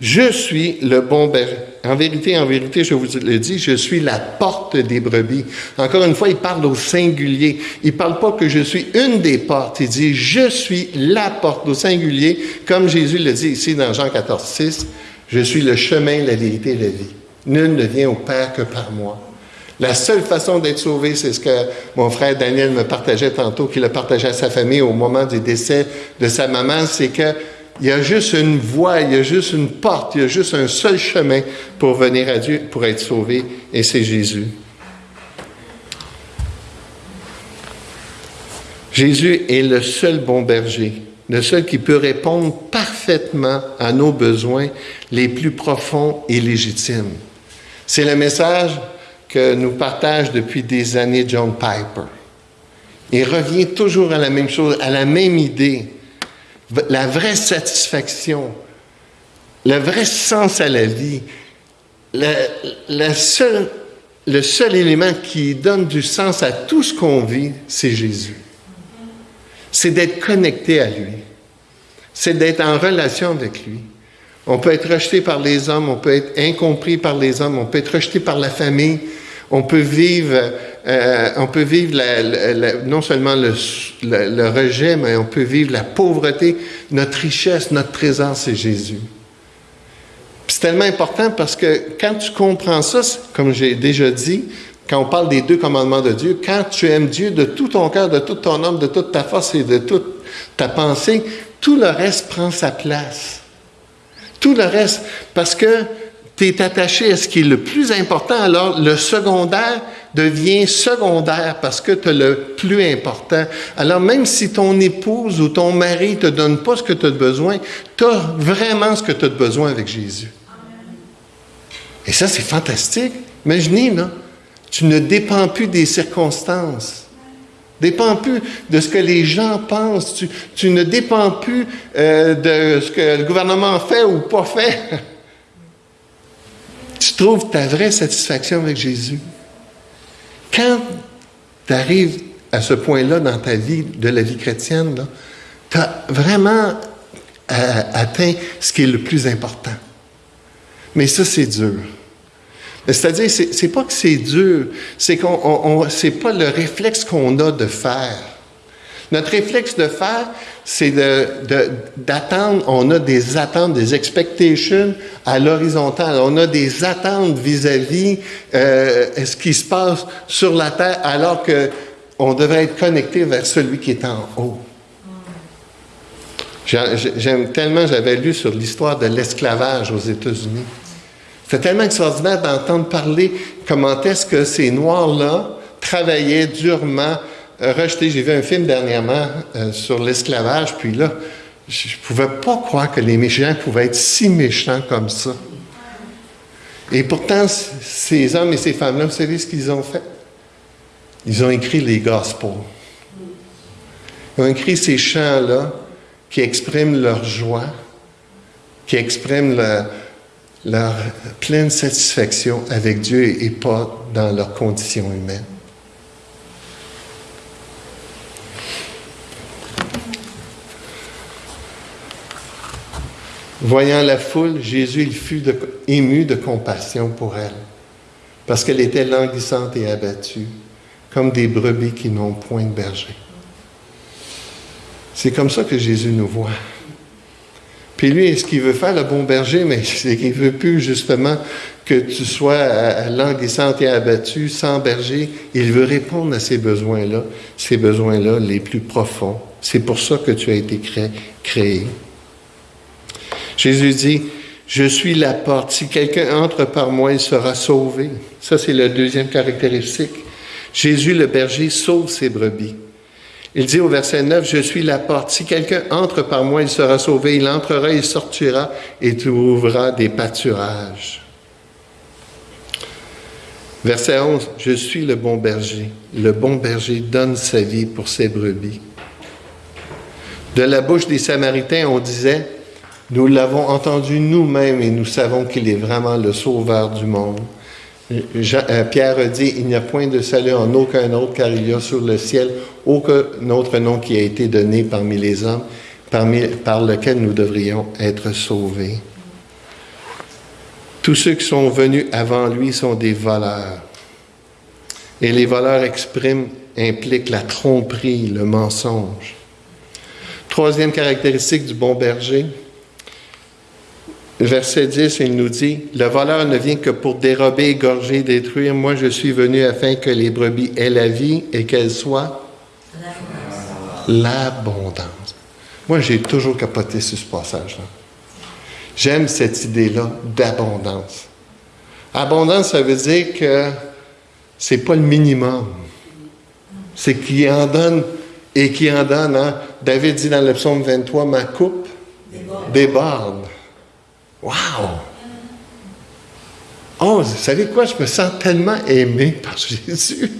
Je suis le bon berger. En vérité, en vérité, je vous le dis, je suis la porte des brebis. Encore une fois, il parle au singulier. Il parle pas que je suis une des portes. Il dit, je suis la porte au singulier, comme Jésus le dit ici dans Jean 14, 6. Je suis le chemin, la vérité et la vie. Nul ne vient au Père que par moi. La seule façon d'être sauvé, c'est ce que mon frère Daniel me partageait tantôt, qu'il a partagé à sa famille au moment du décès de sa maman, c'est que il y a juste une voie, il y a juste une porte, il y a juste un seul chemin pour venir à Dieu, pour être sauvé, et c'est Jésus. Jésus est le seul bon berger, le seul qui peut répondre parfaitement à nos besoins les plus profonds et légitimes. C'est le message que nous partage depuis des années John Piper. Il revient toujours à la même chose, à la même idée la vraie satisfaction, le vrai sens à la vie, le seul élément qui donne du sens à tout ce qu'on vit, c'est Jésus. C'est d'être connecté à lui. C'est d'être en relation avec lui. On peut être rejeté par les hommes, on peut être incompris par les hommes, on peut être rejeté par la famille, on peut vivre euh, on peut vivre non seulement le, rejet, mais on peut vivre la pauvreté. Notre richesse, notre trésor, c'est Jésus. C'est tellement important parce que quand tu comprends ça, comme j'ai déjà dit, quand on parle des deux commandements de Dieu, quand tu aimes Dieu de tout ton cœur, de toute ton âme, de toute ta force et de toute ta pensée, tout le reste prend sa place. Tout le reste, parce que tu es attaché à ce qui est le plus important, alors le secondaire, devient secondaire parce que tu as le plus important. Alors même si ton épouse ou ton mari te donne pas ce que tu as besoin, tu as vraiment ce que tu as besoin avec Jésus. Et ça, c'est fantastique. Imaginez, tu ne dépends plus des circonstances. Dépends plus de ce que les gens pensent. Tu, ne dépends plus euh, de ce que le gouvernement fait ou pas fait. tu trouves ta vraie satisfaction avec Jésus. Quand tu arrives à ce point-là dans ta vie, de la vie chrétienne, tu as vraiment euh, atteint ce qui est le plus important. Mais ça, c'est dur. C'est-à-dire, c'est pas que c'est dur, c'est qu'on, c'est pas le réflexe qu'on a de faire. Notre réflexe de faire, c'est d'attendre, on a des attentes, des expectations à l'horizontale. On a des attentes vis-à-vis euh, ce qui se passe sur la terre alors qu'on devrait être connecté vers celui qui est en haut. J'aime tellement, j'avais lu sur l'histoire de l'esclavage aux États-Unis. C'est tellement extraordinaire d'entendre parler comment est-ce que ces Noirs-là travaillaient durement rejeté. J'ai vu un film dernièrement euh, sur l'esclavage, puis là, je ne pouvais pas croire que les méchants pouvaient être si méchants comme ça. Et pourtant, ces hommes et ces femmes-là, vous savez ce qu'ils ont fait? Ils ont écrit les Gospels. Ils ont écrit ces chants-là qui expriment leur joie, qui expriment leur pleine satisfaction avec Dieu et pas dans leurs conditions humaines. Voyant la foule, Jésus il fut ému de compassion pour elle, parce qu'elle était languissante et abattue, comme des brebis qui n'ont point de berger. C'est comme ça que Jésus nous voit. Puis lui, ce qu'il veut faire, le bon berger, mais c'est qu'il veut plus justement que tu sois languissante et abattue, sans berger. Il veut répondre à ces besoins-là, ces besoins-là les plus profonds. C'est pour ça que tu as été créé. Jésus dit, je suis la porte. Si quelqu'un entre par moi, il sera sauvé. Ça, c'est la deuxième caractéristique. Jésus, le berger, sauve ses brebis. Il dit au verset 9, Je suis la porte. Si quelqu'un entre par moi, il sera sauvé. Il entrera, il sortira et trouvera des pâturages. Verset 11, Je suis le bon berger. Le bon berger donne sa vie pour ses brebis. De la bouche des Samaritains, on disait, nous l'avons entendu nous-mêmes et nous savons qu'il est vraiment le sauveur du monde. Euh, Pierre dit, il n'y a point de salut en aucun autre, car il y a sur le ciel aucun autre nom qui a été donné parmi les hommes, parmi, par lequel nous devrions être sauvés. Tous ceux qui sont venus avant lui sont des voleurs. Et les voleurs expriment, impliquent la tromperie, le mensonge. Troisième caractéristique du bon berger, verset 10, il nous dit, Le voleur ne vient que pour dérober, égorger, détruire. Moi, je suis venu afin que les brebis aient la vie et qu'elles soient l'abondance. Moi, j'ai toujours capoté sur ce passage-là. J'aime cette idée-là d'abondance. Abondance, ça veut dire que c'est pas le minimum. C'est qu'il en donne et qu'il en donne. Hein? David dit dans le psaume 23, ma coupe déborde. Wow! Oh, vous savez quoi? Je me sens tellement aimé par Jésus.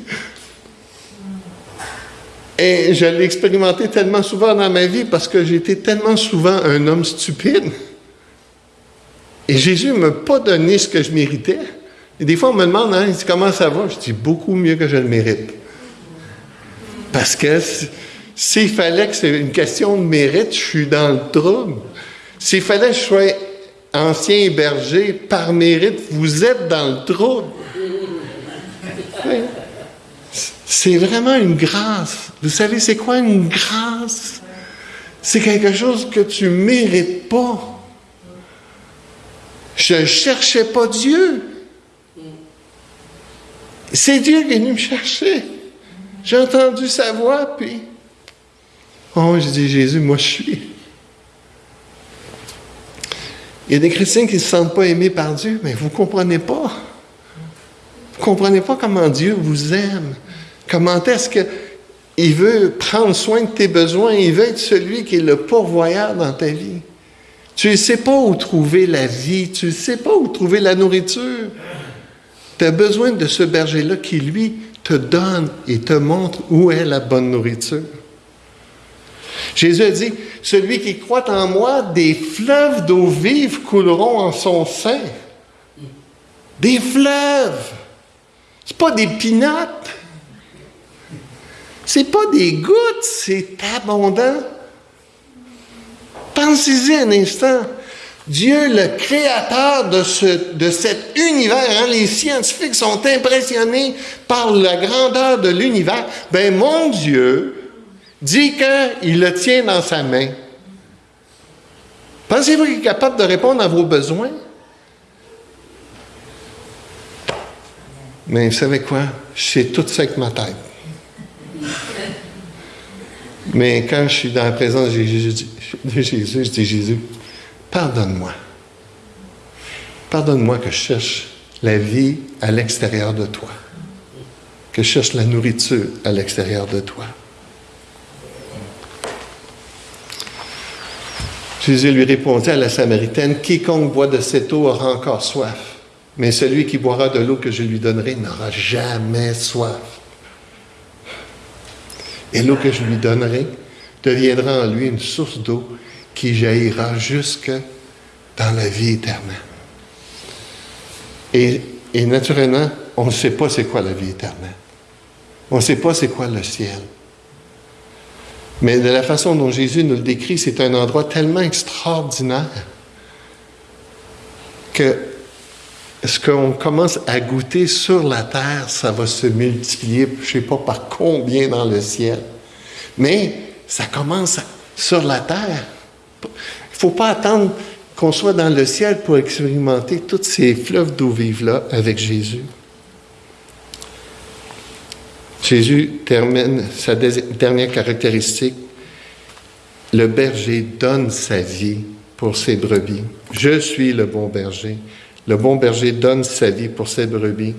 Et je l'ai expérimenté tellement souvent dans ma vie parce que j'étais tellement souvent un homme stupide. Et Jésus ne m'a pas donné ce que je méritais. Et des fois, on me demande, hein, comment ça va? Je dis, beaucoup mieux que je le mérite. Parce que s'il fallait que c'est une question de mérite, je suis dans le trouble. S'il fallait que je sois ancien berger par mérite, vous êtes dans le trouble. C'est vraiment une grâce. Vous savez, c'est quoi une grâce? C'est quelque chose que tu ne mérites pas. Je ne cherchais pas Dieu. C'est Dieu qui est venu me chercher. J'ai entendu sa voix, puis. Oh, je dis, Jésus, moi je suis. Il y a des chrétiens qui ne se sentent pas aimés par Dieu, mais vous ne comprenez pas. Vous ne comprenez pas comment Dieu vous aime. Comment est-ce qu'il veut prendre soin de tes besoins? Il veut être celui qui est le pourvoyeur dans ta vie. Tu ne sais pas où trouver la vie, tu ne sais pas où trouver la nourriture. Tu as besoin de ce berger-là qui, lui, te donne et te montre où est la bonne nourriture. Jésus a dit, celui qui croit en moi, des fleuves d'eau vive couleront en son sein. Des fleuves. Ce pas des pinottes. C'est pas des gouttes, c'est abondant. Pensez-y un instant. Dieu, le créateur de, ce, de cet univers, hein, les scientifiques sont impressionnés par la grandeur de l'univers. Ben, mon Dieu dit qu'il le tient dans sa main. Pensez-vous qu'il est capable de répondre à vos besoins? Mais vous savez quoi? Sais tout ça avec ma tête. Mais quand je suis dans la présence de Jésus, je dis Jésus, pardonne-moi. Pardonne-moi que je cherche la vie à l'extérieur de toi, que je cherche la nourriture à l'extérieur de toi. Jésus lui répondit à la Samaritaine, Quiconque boit de cette eau aura encore soif, mais celui qui boira de l'eau que je lui donnerai n'aura jamais soif. Et l'eau que je lui donnerai deviendra en lui une source d'eau qui jaillira jusque dans la vie éternelle. Et, naturellement, on ne sait pas c'est quoi la vie éternelle. On ne sait pas c'est quoi le ciel. Mais de la façon dont Jésus nous le décrit, c'est un endroit tellement extraordinaire que ce qu'on commence à goûter sur la terre, ça va se multiplier, je ne sais pas par combien dans le ciel. Mais ça commence sur la terre. Il ne faut pas attendre qu'on soit dans le ciel pour expérimenter tous ces fleuves d'eau vive-là avec Jésus. Jésus termine sa dernière caractéristique. Le berger donne sa vie pour ses brebis. Je suis le bon berger. Le bon berger donne sa vie pour ses brebis.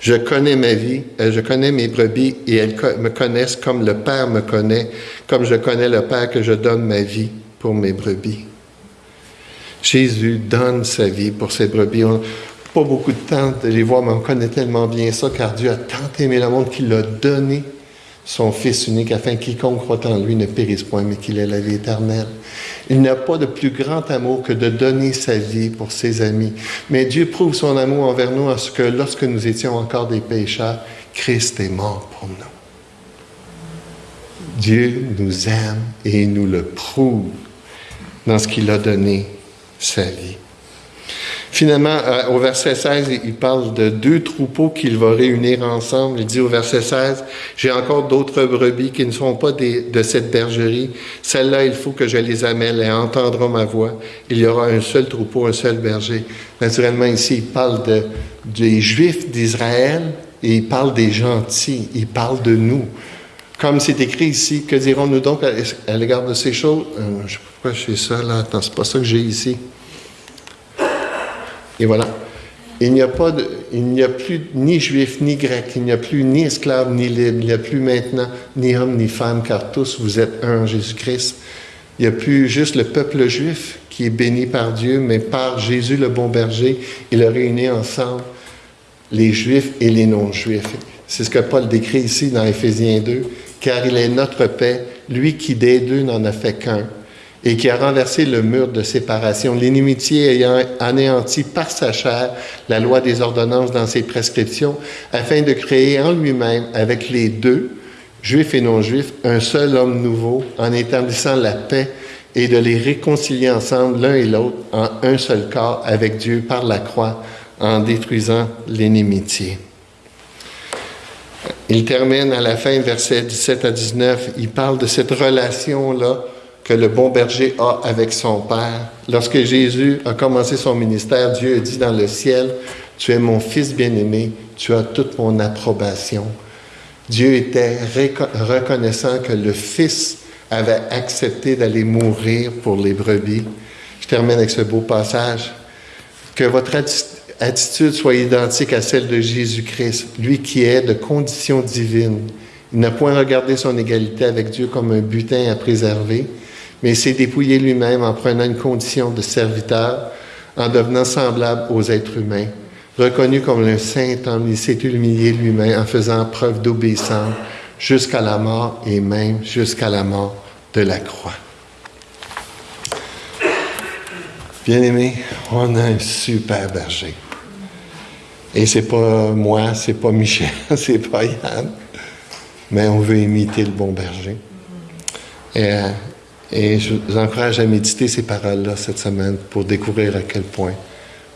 Je connais ma vie, euh, je connais mes brebis et elles me connaissent comme le Père me connaît, comme je connais le Père que je donne ma vie pour mes brebis. Jésus donne sa vie pour ses brebis. On pas beaucoup de temps de les voir, mais on connaît tellement bien ça, car Dieu a tant aimé le monde qu'il a donné son Fils unique, afin que quiconque croit en lui ne périsse point, mais qu'il ait la vie éternelle. Il n'y a pas de plus grand amour que de donner sa vie pour ses amis. Mais Dieu prouve son amour envers nous en ce que lorsque nous étions encore des pécheurs, Christ est mort pour nous. Dieu nous aime et il nous le prouve dans ce qu'il a donné sa vie. Finalement, euh, au verset 16, il parle de deux troupeaux qu'il va réunir ensemble. Il dit au verset 16, J'ai encore d'autres brebis qui ne sont pas de cette bergerie. Celles-là, il faut que je les amène. Elles entendront ma voix. Il y aura un seul troupeau, un seul berger. Naturellement, ici, il parle de, des Juifs d'Israël et il parle des gentils. Il parle de nous. Comme c'est écrit ici, que dirons-nous donc à, l'égard de ces choses? Euh, je sais pas pourquoi j'ai ça là. Attends, c'est pas ça que j'ai ici. Et voilà. Il n'y a, pas de, il n'y a plus ni juif ni grec, il n'y a plus ni esclave ni libre, il n'y a plus maintenant ni homme ni femme, car tous vous êtes un en Jésus-Christ. Il n'y a plus juste le peuple juif qui est béni par Dieu, mais par Jésus le bon berger, il a réuni ensemble les juifs et les non-juifs. C'est ce que Paul décrit ici dans Éphésiens 2, car il est notre paix, lui qui des deux n'en a fait qu'un et qui a renversé le mur de séparation, l'inimitié ayant anéanti par sa chair la loi des ordonnances dans ses prescriptions, afin de créer en lui-même, avec les deux, juifs et non-juifs, un seul homme nouveau, en établissant la paix et de les réconcilier ensemble l'un et l'autre en un seul corps avec Dieu par la croix, en détruisant l'inimitié. Il termine à la fin, versets 17 à 19, il parle de cette relation-là que le bon berger a avec son Père. Lorsque Jésus a commencé son ministère, Dieu a dit dans le ciel, Tu es mon fils bien-aimé, tu as toute mon approbation. Dieu était reconnaissant que le Fils avait accepté d'aller mourir pour les brebis. Je termine avec ce beau passage. Que votre attitude soit identique à celle de Jésus-Christ, lui qui est de condition divine. Il n'a point regardé son égalité avec Dieu comme un butin à préserver, mais il s'est dépouillé lui-même en prenant une condition de serviteur, en devenant semblable aux êtres humains. Reconnu comme un saint homme, il s'est humilié lui-même en faisant preuve d'obéissance jusqu'à la mort et même jusqu'à la mort de la croix. Bien-aimé, on a un super berger. Et c'est pas moi, c'est pas Michel, c'est pas Yann, mais on veut imiter le bon berger. Et euh, et je vous encourage à méditer ces paroles-là cette semaine pour découvrir à quel point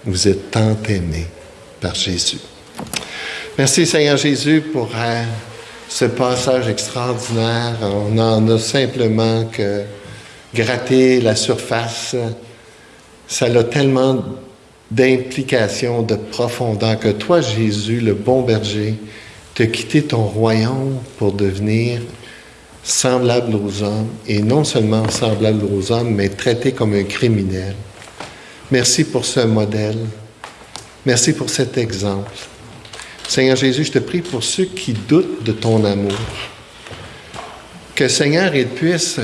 vous êtes tant aimé par Jésus. Merci Seigneur Jésus pour euh, ce passage extraordinaire. On n'en a simplement que gratter la surface. Ça a tellement d'implications, de profondeur que toi, Jésus, le bon berger, as quitté ton royaume pour devenir semblable aux hommes, et non seulement semblable aux hommes, mais traité comme un criminel. Merci pour ce modèle. Merci pour cet exemple. Seigneur Jésus, je te prie pour ceux qui doutent de ton amour. Que Seigneur, il puisse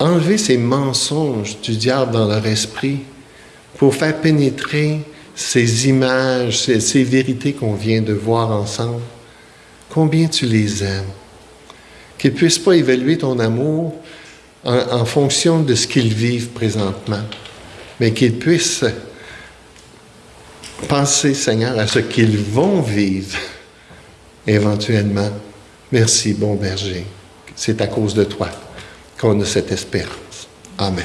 enlever ces mensonges du diable dans leur esprit pour faire pénétrer ces images, ces, ces vérités qu'on vient de voir ensemble combien tu les aimes. Qu'ils ne puissent pas évaluer ton amour en, fonction de ce qu'ils vivent présentement, mais qu'ils puissent penser, Seigneur, à ce qu'ils vont vivre éventuellement. Merci, bon berger. C'est à cause de toi qu'on a cette espérance. Amen.